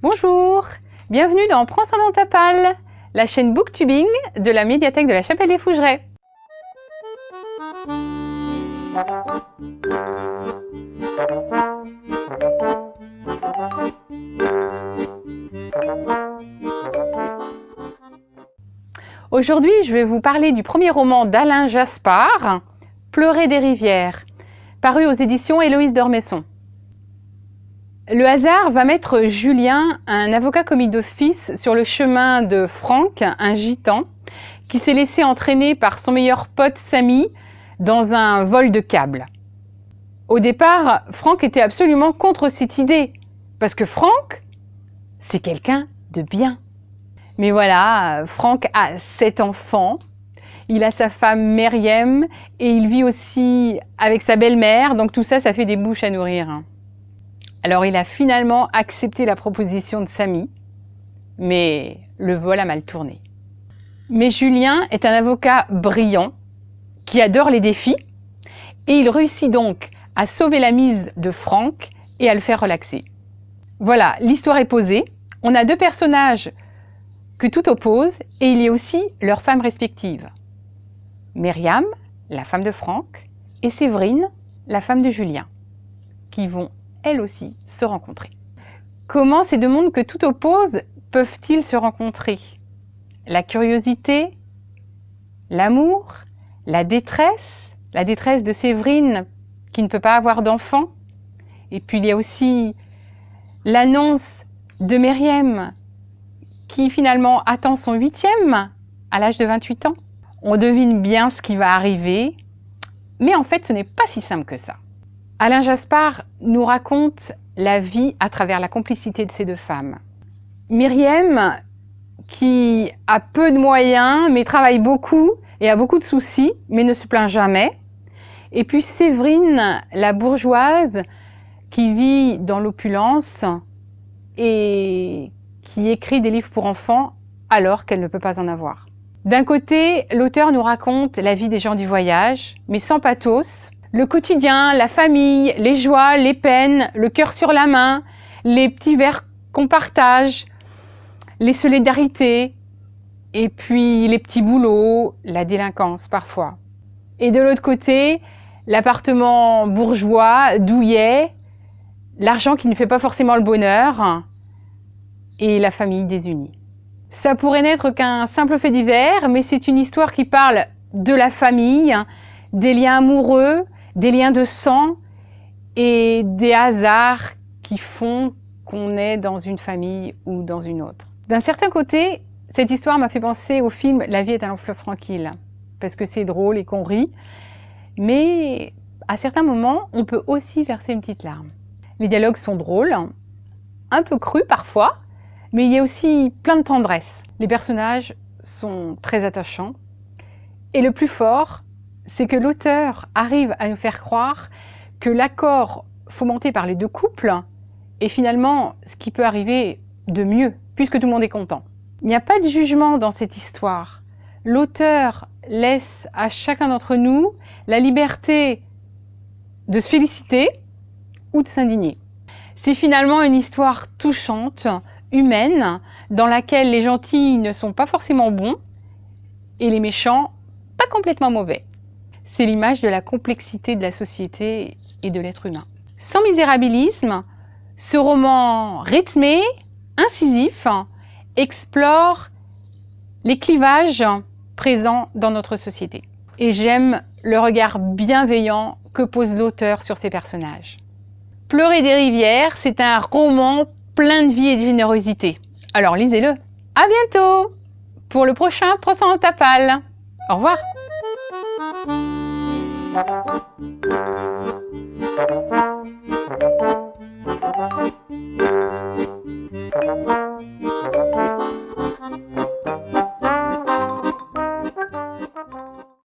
Bonjour, bienvenue dans Prends son dans ta palle, la chaîne Booktubing de la médiathèque de la Chapelle des Fougerets. Aujourd'hui, je vais vous parler du premier roman d'Alain Jaspard, Pleurer des rivières, paru aux éditions Héloïse d'Ormesson. Le hasard va mettre Julien, un avocat commis d'office, sur le chemin de Franck, un gitan, qui s'est laissé entraîner par son meilleur pote Samy dans un vol de câble. Au départ, Franck était absolument contre cette idée, parce que Franck, c'est quelqu'un de bien. Mais voilà, Franck a sept enfants, il a sa femme Meriem et il vit aussi avec sa belle-mère, donc tout ça, ça fait des bouches à nourrir. Alors il a finalement accepté la proposition de Samy, mais le vol a mal tourné. Mais Julien est un avocat brillant, qui adore les défis, et il réussit donc à sauver la mise de Franck et à le faire relaxer. Voilà, l'histoire est posée. On a deux personnages que tout oppose, et il y a aussi leurs femmes respectives. Myriam, la femme de Franck, et Séverine, la femme de Julien, qui vont elles aussi se rencontrer. Comment ces deux mondes que tout oppose peuvent-ils se rencontrer? La curiosité, l'amour, la détresse, la détresse de Séverine qui ne peut pas avoir d'enfant, et puis il y a aussi l'annonce de Myriam qui finalement attend son huitième à l'âge de 28 ans. On devine bien ce qui va arriver, mais en fait ce n'est pas si simple que ça. Alain Jaspard nous raconte la vie à travers la complicité de ces deux femmes. Myriam, qui a peu de moyens, mais travaille beaucoup et a beaucoup de soucis, mais ne se plaint jamais. Et puis Séverine, la bourgeoise, qui vit dans l'opulence et qui écrit des livres pour enfants alors qu'elle ne peut pas en avoir. D'un côté, l'auteur nous raconte la vie des gens du voyage, mais sans pathos, le quotidien, la famille, les joies, les peines, le cœur sur la main, les petits verres qu'on partage, les solidarités, et puis les petits boulots, la délinquance parfois. Et de l'autre côté, l'appartement bourgeois, douillet, l'argent qui ne fait pas forcément le bonheur, et la famille désunie. Ça pourrait n'être qu'un simple fait divers, mais c'est une histoire qui parle de la famille, des liens amoureux, des liens de sang et des hasards qui font qu'on est dans une famille ou dans une autre. D'un certain côté, cette histoire m'a fait penser au film La vie est un fleuve tranquille, parce que c'est drôle et qu'on rit, mais à certains moments, on peut aussi verser une petite larme. Les dialogues sont drôles, un peu crus parfois, mais il y a aussi plein de tendresse. Les personnages sont très attachants, et le plus fort, c'est que l'auteur arrive à nous faire croire que l'accord fomenté par les deux couples est finalement ce qui peut arriver de mieux, puisque tout le monde est content. Il n'y a pas de jugement dans cette histoire. L'auteur laisse à chacun d'entre nous la liberté de se féliciter ou de s'indigner. C'est finalement une histoire touchante, humaine, dans laquelle les gentils ne sont pas forcément bons et les méchants pas complètement mauvais c'est l'image de la complexité de la société et de l'être humain. Sans misérabilisme, ce roman rythmé, incisif, explore les clivages présents dans notre société. Et j'aime le regard bienveillant que pose l'auteur sur ses personnages. Pleurer des rivières, c'est un roman plein de vie et de générosité. Alors lisez-le. À bientôt pour le prochain Prends en ta palle. Au revoir. Thank you.